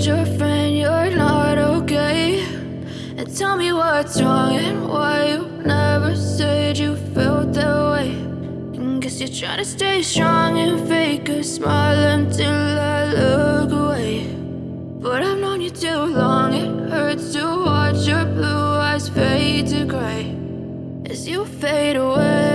told your friend you're not okay? And tell me what's wrong and why you never said you felt that way. And guess you're trying to stay strong and fake a smile until I look away. But I've known you too long, it hurts to watch your blue eyes fade to gray as you fade away.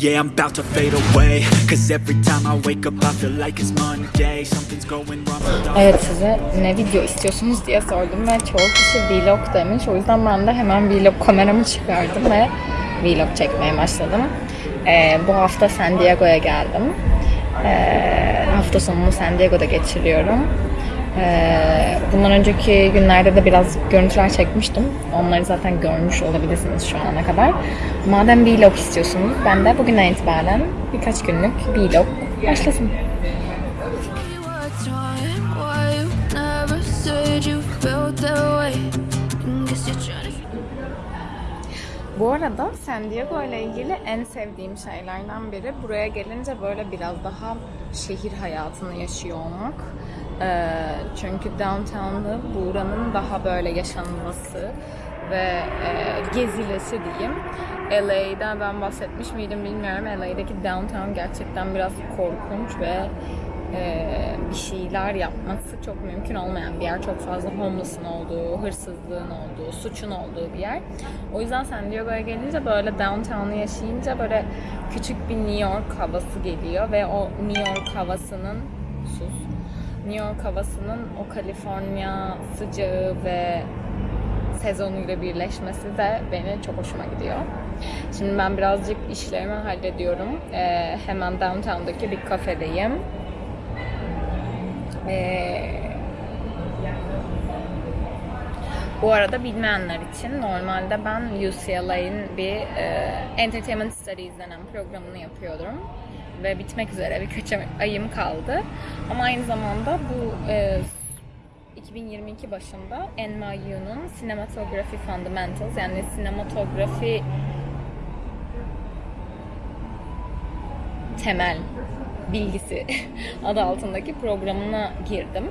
Yeah, I'm about to fade away Cause every time I wake up I feel like it's Monday Something's going wrong Evet size ne video istiyorsunuz diye sordum ve çoğu kişi vlog demiş. O yüzden ben de hemen vlog kameramı çıkardım ve vlog çekmeye başladım. Ee, bu hafta San Diego'ya geldim. Ee, hafta sonumu San Diego'da geçiriyorum. Ee, bundan önceki günlerde de biraz görüntüler çekmiştim. Onları zaten görmüş olabilirsiniz şu ana kadar. Madem vlog istiyorsunuz, ben de bugünden itibaren birkaç günlük vlog başlasın. Bu arada San Diego ile ilgili en sevdiğim şeylerden biri buraya gelince böyle biraz daha şehir hayatını yaşıyor olmak. Ee, çünkü downtown'da buranın daha böyle yaşanması ve e, gezilesi diyeyim. LA'den ben bahsetmiş miydim bilmiyorum. LA'deki downtown gerçekten biraz korkunç ve e, bir şeyler yapması çok mümkün olmayan bir yer. Çok fazla homeless'ın olduğu, hırsızlığın olduğu, suçun olduğu bir yer. O yüzden San Diego'ya gelince böyle downtown'u yaşayınca böyle küçük bir New York havası geliyor ve o New York havasının New York havasının o Kaliforniya sıcağı ve sezonuyla birleşmesi de beni çok hoşuma gidiyor. Şimdi ben birazcık işlerimi hallediyorum. Ee, hemen downtown'daki bir kafedeyim. Ee, bu arada bilmeyenler için normalde ben UCLA'in bir e, Entertainment Studies denen programını yapıyordum. Ve bitmek üzere birkaç ayım kaldı. Ama aynı zamanda bu e, 2022 başında NYU'nun Cinematography Fundamentals yani sinematografi temel bilgisi adı altındaki programına girdim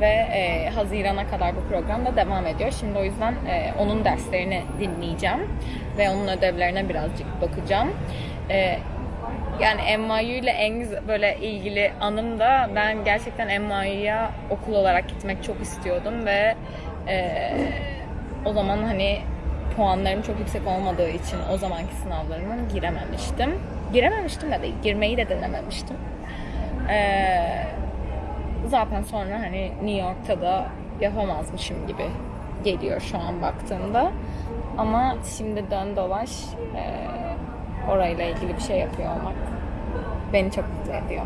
ve e, Haziran'a kadar bu program da devam ediyor. Şimdi o yüzden e, onun derslerini dinleyeceğim ve onun ödevlerine birazcık bakacağım. E, yani NYU ile en böyle ilgili anım da ben gerçekten NYU'ya okul olarak gitmek çok istiyordum ve e, o zaman hani puanlarım çok yüksek olmadığı için o zamanki sınavlarıma girememiştim. Girememiştim de değil, girmeyi de denememiştim. Ee, zaten sonra hani New York'ta da yapamazmışım gibi geliyor şu an baktığımda. Ama şimdi dön dolaş e, orayla ilgili bir şey yapıyor olmak beni çok mutlu ediyor.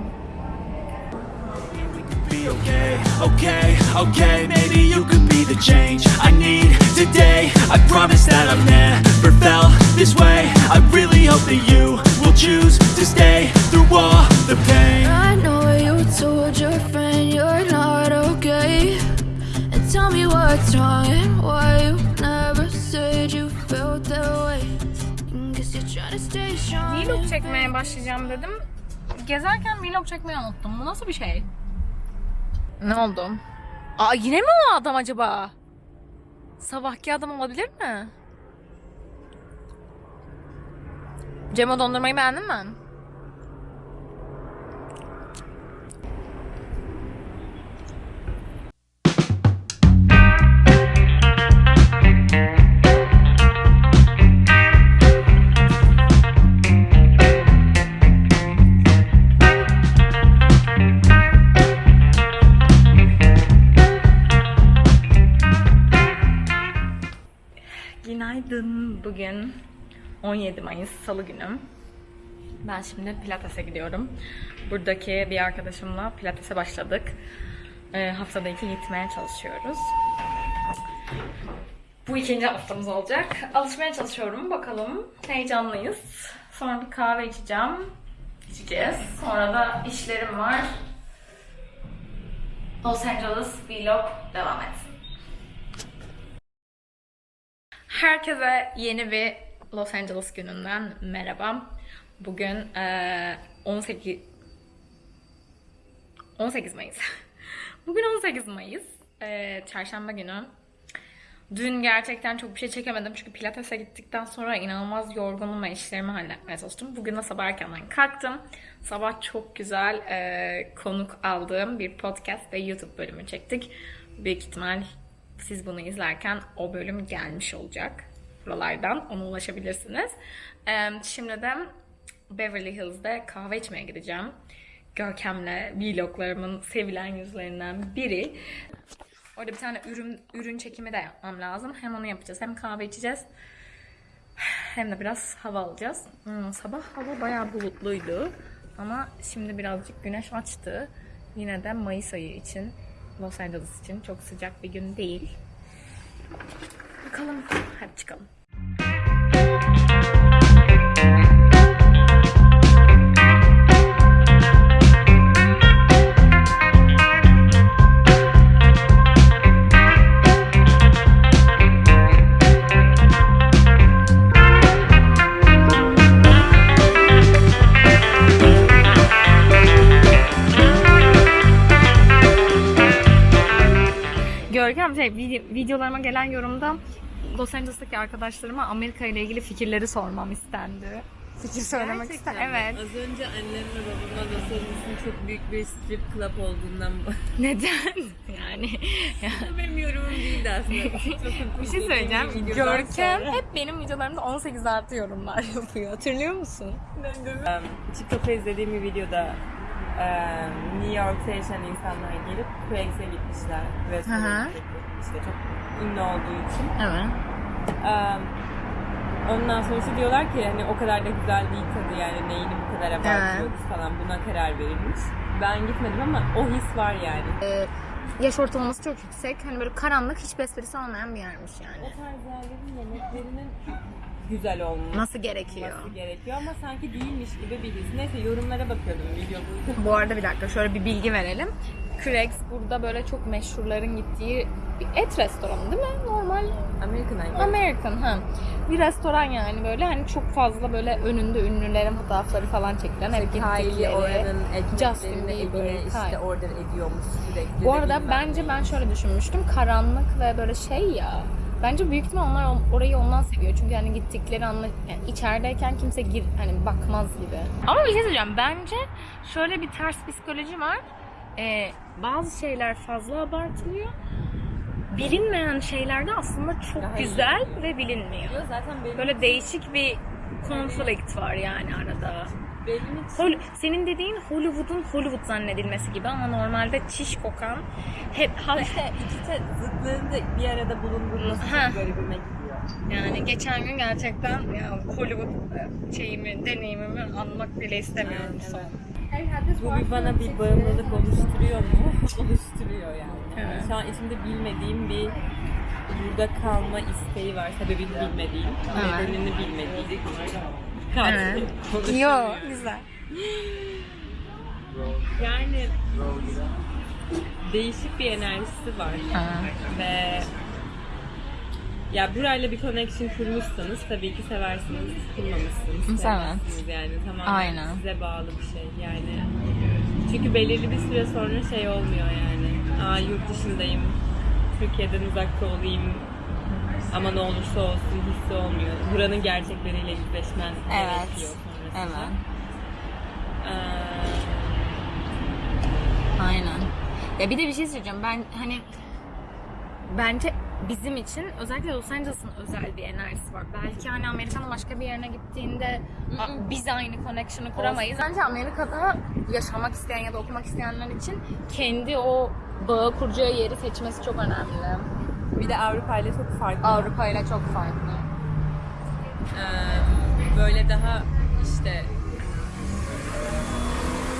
be okay, okay, okay Maybe you could be the change I need today I promise that I've never felt this way I really hope that you will choose to stay through all the pain I know you told your friend you're not okay. And tell me what's wrong and why you Vlog çekmeye başlayacağım dedim. Gezerken vlog çekmeyi unuttum. Bu nasıl bir şey? Ne oldu? Aa yine mi o adam acaba? Sabahki adam olabilir mi? Cemo dondurmayı beğendin mi? Bugün 17 Mayıs Salı günü. Ben şimdi Pilates'e gidiyorum. Buradaki bir arkadaşımla Pilates'e başladık. Ee, haftada iki gitmeye çalışıyoruz. Bu ikinci haftamız olacak. Alışmaya çalışıyorum. Bakalım. Heyecanlıyız. Sonra bir kahve içeceğim. İçeceğiz. Sonra da işlerim var. Los Angeles vlog devam etsin. Herkese yeni bir Los Angeles gününden merhaba. Bugün eee, 18 18 Mayıs. Bugün 18 Mayıs. Eee, çarşamba günü. Dün gerçekten çok bir şey çekemedim çünkü pilatese gittikten sonra inanılmaz yorgunum ve işlerimi halletmeye çalıştım. Bugün de sabah erkenden kalktım. Sabah çok güzel eee, konuk aldığım bir podcast ve YouTube bölümü çektik. Büyük ihtimal siz bunu izlerken o bölüm gelmiş olacak. Buralardan ona ulaşabilirsiniz. Şimdi de Beverly Hills'de kahve içmeye gideceğim. Görkem'le vloglarımın sevilen yüzlerinden biri. Orada bir tane ürün ürün çekimi de yapmam lazım. Hem onu yapacağız hem kahve içeceğiz. Hem de biraz hava alacağız. Hmm, sabah hava bayağı bulutluydu. Ama şimdi birazcık güneş açtı. Yine de Mayıs ayı için, Los Angeles için çok sıcak bir gün değil. Bakalım. Hadi çıkalım. Şey vide- videolarıma gelen yorumda Los Angeles'taki arkadaşlarıma Amerika ile ilgili fikirleri sormam istendi. Fikir söylemek ister. Evet. Az önce annemle babama Los Angeles'ın çok büyük bir strip club olduğundan Neden? Yani ya, benim yorumum değildi aslında. bir şey söyleyeceğim. Görkem hep benim videolarımda 18 artı yorumlar yapıyor. Hatırlıyor musun? Um, TikTok'ta izlediğim bir videoda um, New York'ta yaşayan insanlar gelip Craigslist'e gitmişler. Hı hı. Restoran işte çok ünlü olduğu için. Evet. Um, ondan sonra işte diyorlar ki hani o kadar da güzel değil tadı yani neyini bu kadar abartıyoruz falan buna karar verilmiş. Ben gitmedim ama o his var yani. Yaş ortalaması çok yüksek. Hani böyle karanlık hiçbir esprisi olmayan bir yermiş O yani. tarz yerlerin yemeklerinin güzel olması Nasıl gerekiyor? gerekiyor ama sanki değilmiş gibi bir his. Neyse yorumlara bakıyordum video. Bu arada bir dakika şöyle bir bilgi verelim. Craig's burada böyle çok meşhurların gittiği bir et restoranı değil mi? Normal American Idol. American ha. Bir restoran yani böyle hani çok fazla böyle önünde ünlülerin fotoğrafları falan çekilen hep Kylie oranın Justin ekmeklerini Bieber, işte order ediyormuş sürekli. Bu arada bence ben şöyle düşünmüştüm. Karanlık ve böyle şey ya. Bence büyük ihtimal onlar orayı ondan seviyor. Çünkü hani gittikleri anla yani içerideyken kimse gir hani bakmaz gibi. Ama bir şey söyleyeceğim. Bence şöyle bir ters psikoloji var. Ee, bazı şeyler fazla abartılıyor. Bilinmeyen şeylerde aslında çok Daha iyi. güzel ve bilinmiyor. Yo, zaten benim, Böyle değişik bir konflikt var yani arada. benim için Hol- senin dediğin Hollywood'un Hollywood zannedilmesi gibi ama normalde çiş kokan hep işte iki te- zıtlığın da bir arada bulundurması çok garibime gidiyor. yani geçen gün gerçekten ya Hollywood e, şeyimi, deneyimimi anmak bile istemiyorum Evet, son. Bu bir bana bir bağımlılık oluşturuyor mu? Oluşturuyor yani. Evet. Şu an içimde bilmediğim bir burada kalma isteği var. Sebebini bilmediğim, Evet. nedenini bilmediğim. Evet. Yo güzel. Yani değişik bir enerjisi var. Ve ya burayla bir connection kurmuşsanız tabii ki seversiniz, kurmamışsınız. Sevmezsiniz yani tamamen Aynen. size bağlı bir şey yani. Çünkü belirli bir süre sonra şey olmuyor yani. Aa yurt dışındayım, Türkiye'den uzakta olayım ama ne olursa olsun hissi olmuyor. Buranın gerçekleriyle yüzleşmen Evet. gerekiyor sonrasında. Evet. Ee, Aynen. Ya bir de bir şey söyleyeceğim. Ben hani bence bizim için özellikle Los Angeles'ın özel bir enerjisi var. Belki hani Amerika'nın başka bir yerine gittiğinde a- biz aynı connection'ı kuramayız. Bence Amerika'da yaşamak isteyen ya da okumak isteyenler için kendi o bağı kuracağı yeri seçmesi çok önemli. bir de Avrupa ile çok farklı. Avrupa ile çok farklı. Ee, böyle daha işte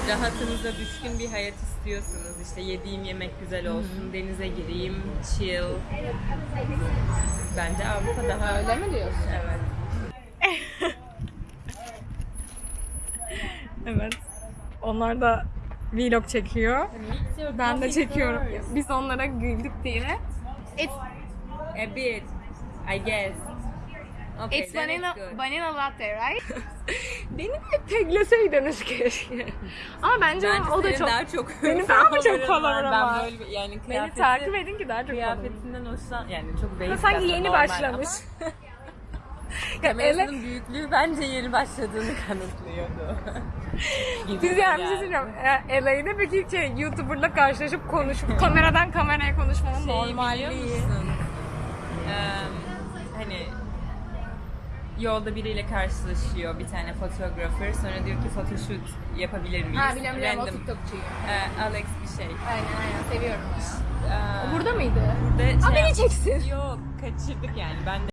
rahatınıza düşkün bir hayat istiyorsunuz. İşte yediğim yemek güzel olsun, denize gireyim, chill. Bence Avrupa daha Öyle mi diyorsun? Evet. Evet. Onlar da vlog çekiyor. Ben de çekiyorum. Biz onlara güldük diye. It's A bit, I guess. Okay, It's vanilla, good. vanilla latte, right? Beni de tekleseydiniz keşke. Ama bence, Bence o da çok... daha çok Benim daha mı çok favorin favorim Ben var? böyle bir- yani Beni takip edin ki daha çok kıyafetinden hoşlan yani çok basic Sanki yeni başlamış. Kamerasının büyüklüğü bence yeni başladığını kanıtlıyordu. Biz yani bir şey söyleyeceğim. Peki şey, YouTuber'la karşılaşıp konuşup kameradan kameraya konuşmanın Şey biliyor normalliği. musun? Eee, hani yolda biriyle karşılaşıyor bir tane fotoğrafır. Sonra diyor ki photoshoot yapabilir miyiz? Ha biliyorum biliyorum o Random. TikTokçuyu. Alex bir şey. Aynen aynen seviyorum ya. Eee, Burada mıydı? burada Aa şey- beni çeksin. Yok kaçırdık yani ben de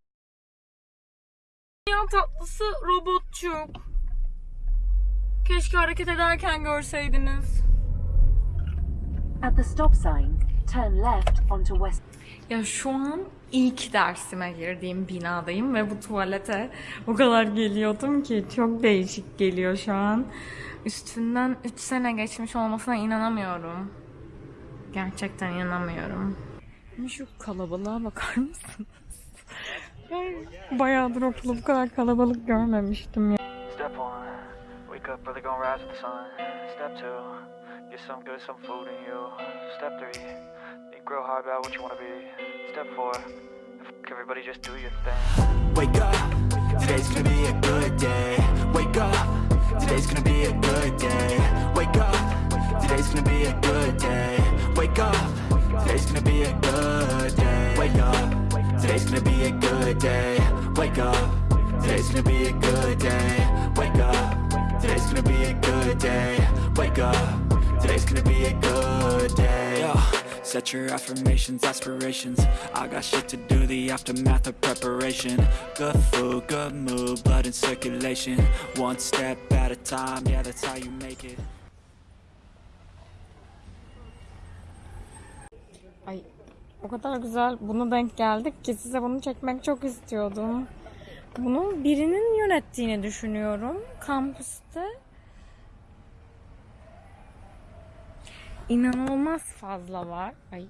Ya tatlısı robotçuk. Keşke hareket ederken görseydiniz. At the stop sign, turn left onto West. Ya şu an ilk dersime girdiğim binadayım ve bu tuvalete o kadar geliyordum ki çok değişik geliyor şu an. Üstünden 3 sene geçmiş olmasına inanamıyorum. Gerçekten inanamıyorum. Şu kalabalığa bakar mısınız? Bayağıdır okulda bu kadar kalabalık görmemiştim ya. Step one, wake up early, gonna rise with the sun. Step two, get some good, some food in you. Step three, think real hard about what you wanna be. Step four, f- everybody just do your thing. Wake up, today's gonna be a good day. Wake up, today's gonna be a good day. Wake up, today's gonna be a good day. Wake up, today's gonna be a good day. Wake up, today's gonna be a good day. Wake up, today's gonna be a good day. Wake up, today's gonna be a good day. Wake up, today's gonna be a good day. Set your affirmations, aspirations. I got shit to do, the aftermath of preparation. Good food, good mood, blood in circulation. One step at a time, yeah, that's how you make it. Ay o kadar güzel buna denk geldik ki size bunu çekmek çok istiyordum. Bunu birinin yönettiğini düşünüyorum kampüste. İnanılmaz fazla var. Ay.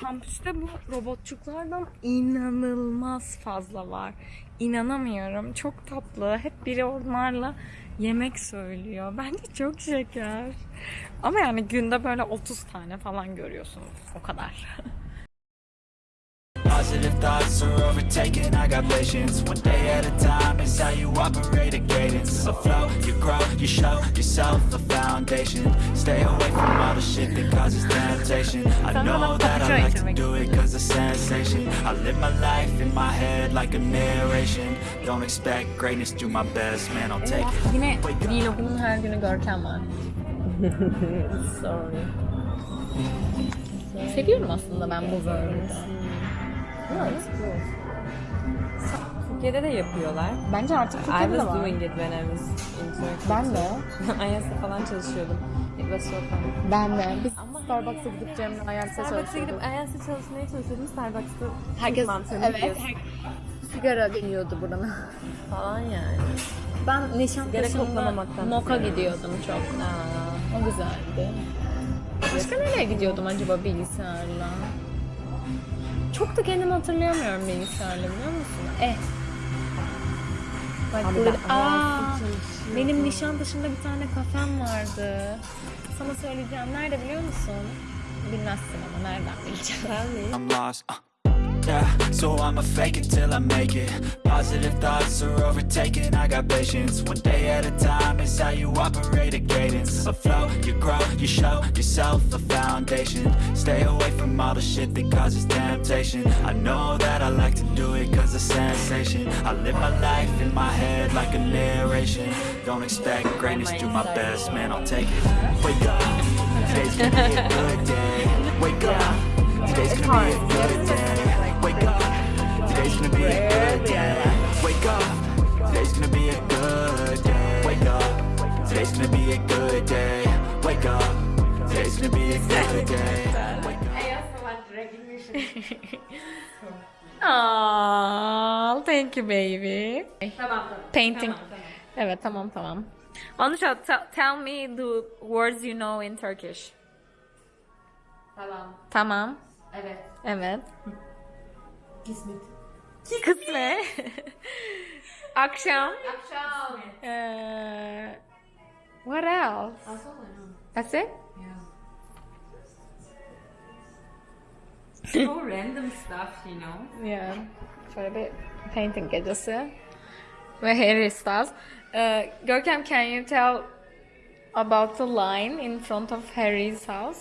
Kampüste bu robotçuklardan inanılmaz fazla var. İnanamıyorum. Çok tatlı. Hep biri onlarla yemek söylüyor. Bence çok şeker. Ama yani günde böyle 30 tane falan görüyorsunuz. O kadar. Positive thoughts are overtaken, I got patience One day at a time is how you operate a cadence. Afloat, you grow, you show yourself a foundation. Stay away from all the shit that causes temptation. I know that I like to do it cause it's sensation. I live my life in my head like a narration. Don't expect greatness, do my best, man, I'll take it. Yine vlogumun her günü Görkem var. sorry. Seviyorum aslında ben bu word'u. Türkiye'de de yapıyorlar. Bence artık I Türkiye'de de was var. doing it when I was in Turkey. Ben de. Ayas'ta falan çalışıyordum. It was so fun. Ben de. Biz Starbucks'a gidip Cem'le Ayarsa Starbucks'a çalışıyorduk. gidip Ayas'ta çalışmaya çalışıyordum. Starbucks'ta Herkes, evet, her- sigara geliyordu buranın. falan yani. Ben Nişantaşı'nda koklamamaktan Moka gidiyordum çok. Aa, O güzeldi. Başka nereye gidiyordum acaba bilgisayarla? Çok da kendimi hatırlayamıyorum bilgisayarla biliyor musun? Eh. Bak Abi ben aa, benim Nişantaşı'nda bir tane kafem vardı. Sana söyleyeceğim. Nerede biliyor musun? Bilmezsin ama nereden bileceğim? I'm lost. So I'ma fake it till I make it. Positive thoughts are overtaken. I got patience. One day at a time is how you operate a cadence. Afloat, you grow, you show yourself a foundation. Stay away from all the shit that causes temptation. I know that I like to do it cause it's sensation. I live my life in my head like a narration. Don't expect greatness, do my best, man, I'll take it. Wake up, today's gonna be a good day. Wake up, today's gonna be a good day. Wake up, today's gonna be a good day. Wake up, today's gonna be a good day. Wake up, today's gonna be a good day. Wake up, today's gonna be a good day. Wake up. Aww, thank you baby. Painting. Evet tamam tamam. Anusha, te- tell me the words you know in Turkish. Tamam. Tamam. Evet. Evet. Kismet. Kısmet. Akşam. Akşam. Ee, what else? That's it? Yeah. So random stuff, you know. Yeah. Şöyle bir painting gecesi. Ve Harry Styles. Ee, Görkem, can you tell about the line in front of Harry's house?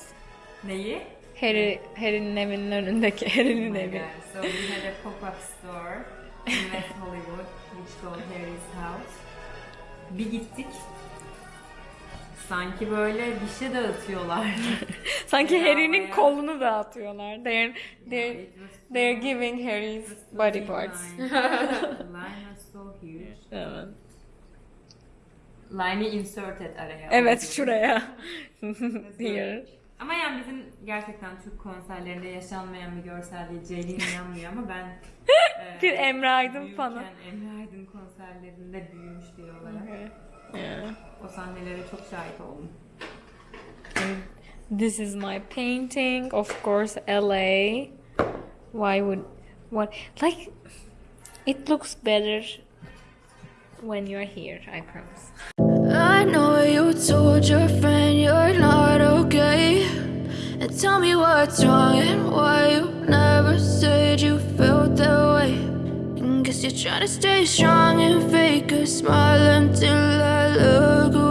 Neyi? Harry, Harry'nin evinin önündeki Harry'nin evi. Yeah, so we had a pop-up store in West Hollywood which called Harry's House. Bir gittik. Sanki böyle bir şey dağıtıyorlar. Sanki Harry'nin kolunu dağıtıyorlar. They're, they're, they're giving Harry's body parts. line. Was so huge. Evet. Line'i inserted araya. Evet şuraya. Here. Ama yani bizim gerçekten Türk konserlerinde yaşanmayan bir görsel değil. Ceylin inanmıyor ama ben e, Bir Emre Aydın büyürken. Emre Aydın konserlerinde büyümüş olarak Yeah. o sahnelere çok şahit oldum. This is my painting. Of course, LA. Why would what like it looks better when you're here, I promise. I know you told your friend you're not okay. And tell me what's wrong and why you never said you felt that way. And guess you're trying to stay strong and fake a smile until I look